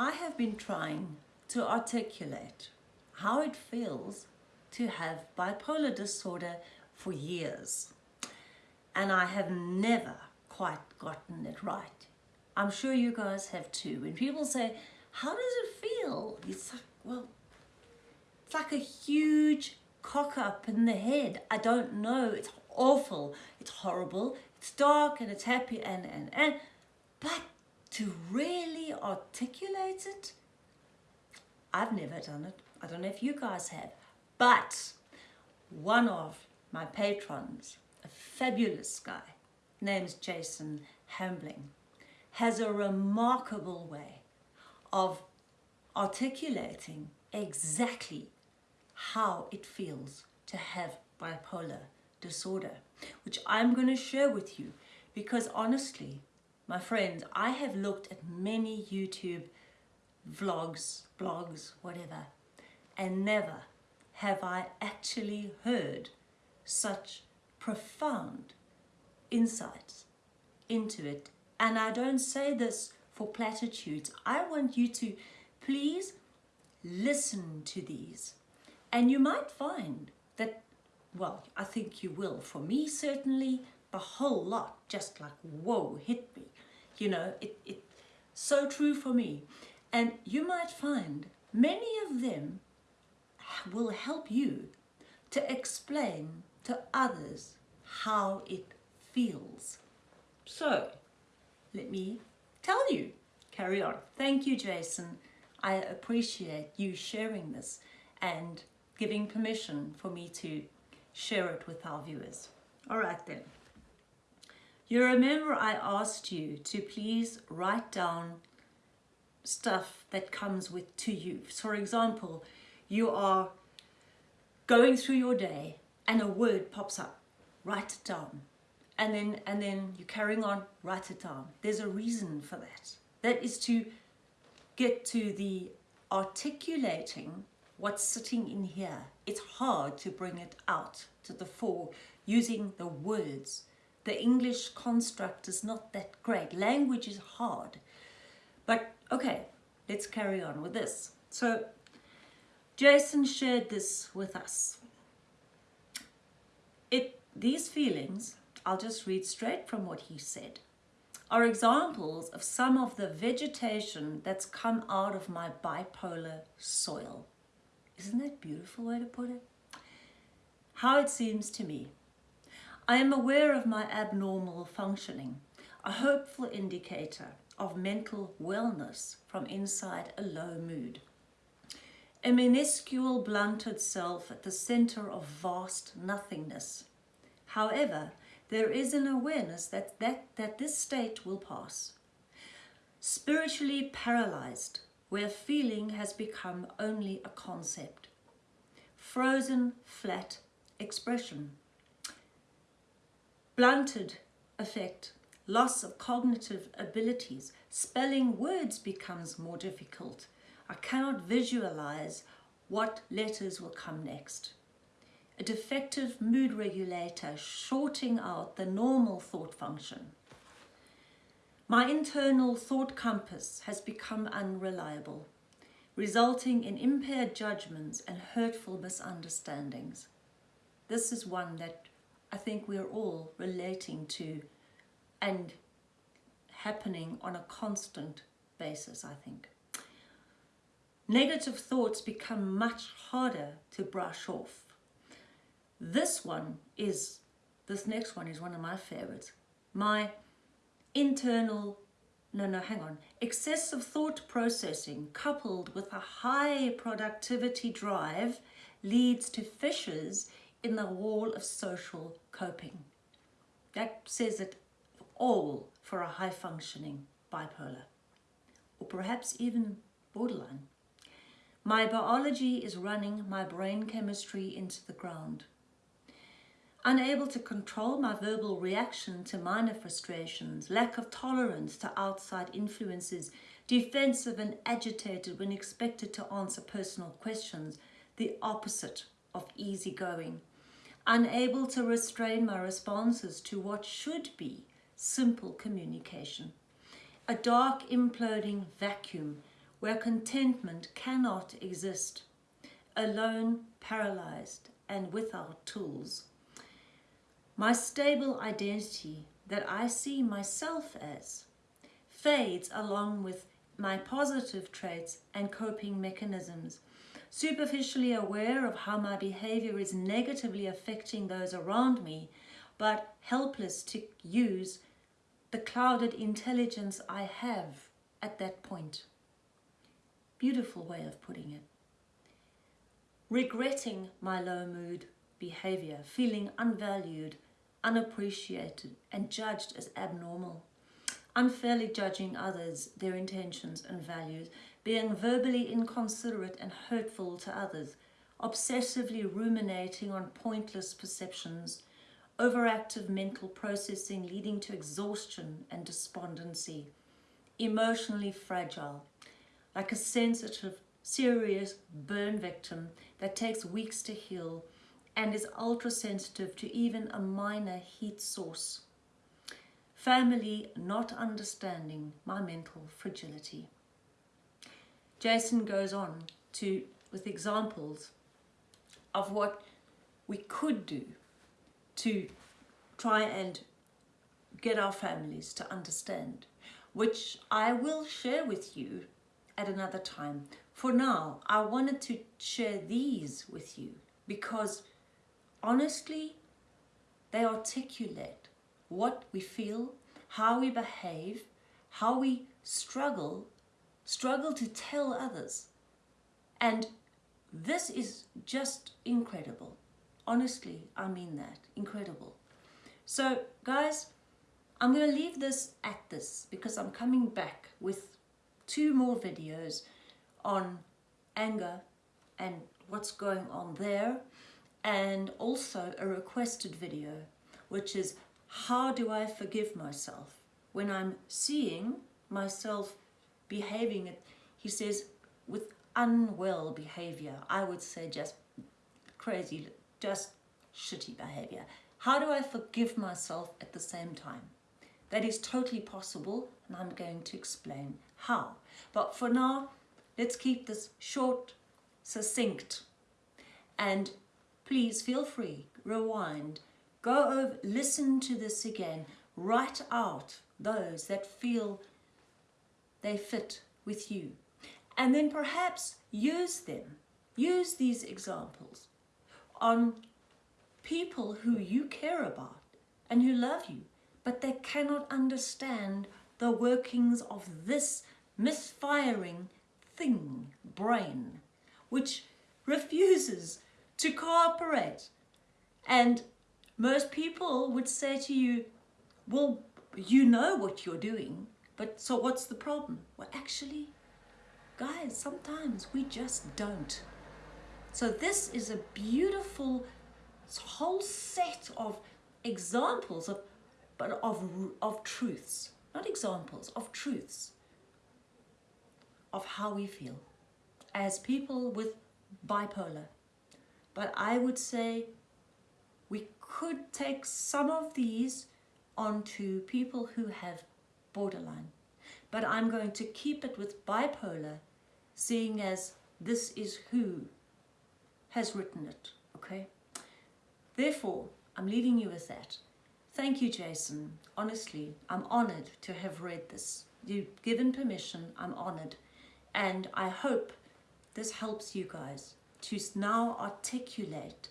I have been trying to articulate how it feels to have bipolar disorder for years. And I have never quite gotten it right. I'm sure you guys have too. When people say, how does it feel? It's like, well, it's like a huge cock up in the head. I don't know. It's awful. It's horrible. It's dark and it's happy and, and, and. But to really articulate it, I've never done it. I don't know if you guys have. But one of my patrons, a fabulous guy, named Jason Hambling, has a remarkable way of articulating exactly how it feels to have bipolar disorder, which I'm going to share with you because honestly, my friends, I have looked at many YouTube vlogs, blogs, whatever, and never have I actually heard such profound insights into it. And I don't say this for platitudes. I want you to please listen to these. And you might find that, well, I think you will. For me, certainly, a whole lot just like, whoa, hit me. You know, it, it so true for me. And you might find many of them will help you to explain to others how it feels. So, let me tell you. Carry on. Thank you, Jason. I appreciate you sharing this and giving permission for me to share it with our viewers. All right then. You remember I asked you to please write down stuff that comes with to you. For example, you are going through your day and a word pops up, write it down. And then, and then you're carrying on, write it down. There's a reason for that. That is to get to the articulating what's sitting in here. It's hard to bring it out to the fore using the words the English construct is not that great. Language is hard. But okay, let's carry on with this. So Jason shared this with us. It, these feelings, I'll just read straight from what he said, are examples of some of the vegetation that's come out of my bipolar soil. Isn't that a beautiful way to put it? How it seems to me. I am aware of my abnormal functioning, a hopeful indicator of mental wellness from inside a low mood. A minuscule blunted self at the center of vast nothingness. However, there is an awareness that, that, that this state will pass. Spiritually paralyzed, where feeling has become only a concept. Frozen, flat expression blunted affect, loss of cognitive abilities, spelling words becomes more difficult. I cannot visualize what letters will come next. A defective mood regulator shorting out the normal thought function. My internal thought compass has become unreliable, resulting in impaired judgments and hurtful misunderstandings. This is one that I think we're all relating to and happening on a constant basis, I think. Negative thoughts become much harder to brush off. This one is, this next one is one of my favorites. My internal, no, no, hang on, excessive thought processing coupled with a high productivity drive leads to fissures in the wall of social coping. That says it all for a high-functioning bipolar, or perhaps even borderline. My biology is running my brain chemistry into the ground. Unable to control my verbal reaction to minor frustrations, lack of tolerance to outside influences, defensive and agitated when expected to answer personal questions, the opposite of easygoing, unable to restrain my responses to what should be simple communication. A dark imploding vacuum where contentment cannot exist, alone, paralyzed, and without tools. My stable identity that I see myself as fades along with my positive traits and coping mechanisms. Superficially aware of how my behavior is negatively affecting those around me, but helpless to use the clouded intelligence I have at that point. Beautiful way of putting it. Regretting my low mood behavior, feeling unvalued, unappreciated, and judged as abnormal. Unfairly judging others, their intentions and values, being verbally inconsiderate and hurtful to others, obsessively ruminating on pointless perceptions, overactive mental processing leading to exhaustion and despondency, emotionally fragile, like a sensitive, serious burn victim that takes weeks to heal and is ultra sensitive to even a minor heat source. Family not understanding my mental fragility. Jason goes on to with examples of what we could do to try and get our families to understand, which I will share with you at another time. For now, I wanted to share these with you because honestly, they articulate what we feel, how we behave, how we struggle, struggle to tell others. And this is just incredible. Honestly, I mean that. Incredible. So, guys, I'm going to leave this at this because I'm coming back with two more videos on anger and what's going on there and also a requested video which is how do I forgive myself when I'm seeing myself behaving he says with unwell behavior I would say just crazy just shitty behavior. How do I forgive myself at the same time? That is totally possible and I'm going to explain how. But for now let's keep this short succinct and please feel free, rewind, go over, listen to this again, write out those that feel they fit with you. And then perhaps use them, use these examples on people who you care about and who love you, but they cannot understand the workings of this misfiring thing, brain, which refuses to cooperate. And most people would say to you, well, you know what you're doing, but so what's the problem? Well, actually, guys, sometimes we just don't. So this is a beautiful whole set of examples of, but of, of truths, not examples, of truths of how we feel as people with bipolar but I would say we could take some of these onto people who have borderline. But I'm going to keep it with bipolar, seeing as this is who has written it, okay? Therefore, I'm leaving you with that. Thank you, Jason. Honestly, I'm honored to have read this. You've given permission, I'm honored. And I hope this helps you guys to now articulate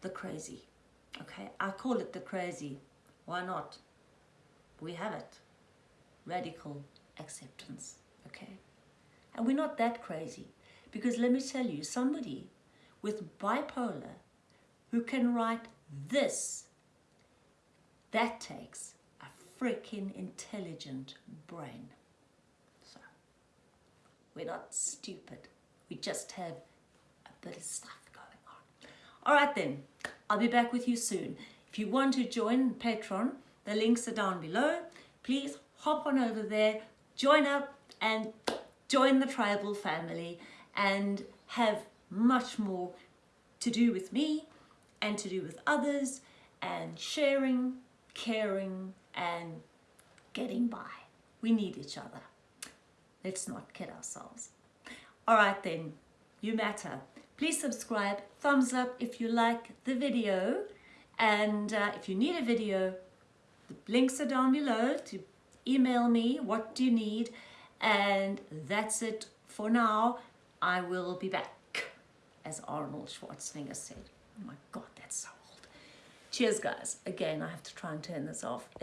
the crazy. Okay, I call it the crazy. Why not? We have it. Radical acceptance. Okay, and we're not that crazy because let me tell you, somebody with bipolar who can write this, that takes a freaking intelligent brain. So, we're not stupid. We just have a bit of stuff going on. All right then, I'll be back with you soon. If you want to join Patreon, the links are down below. Please hop on over there, join up and join the tribal family and have much more to do with me and to do with others and sharing, caring and getting by. We need each other. Let's not kid ourselves. All right then, you matter. Please subscribe, thumbs up if you like the video. And uh, if you need a video, the links are down below to email me what do you need. And that's it for now. I will be back, as Arnold Schwarzenegger said. Oh my God, that's so old. Cheers, guys. Again, I have to try and turn this off.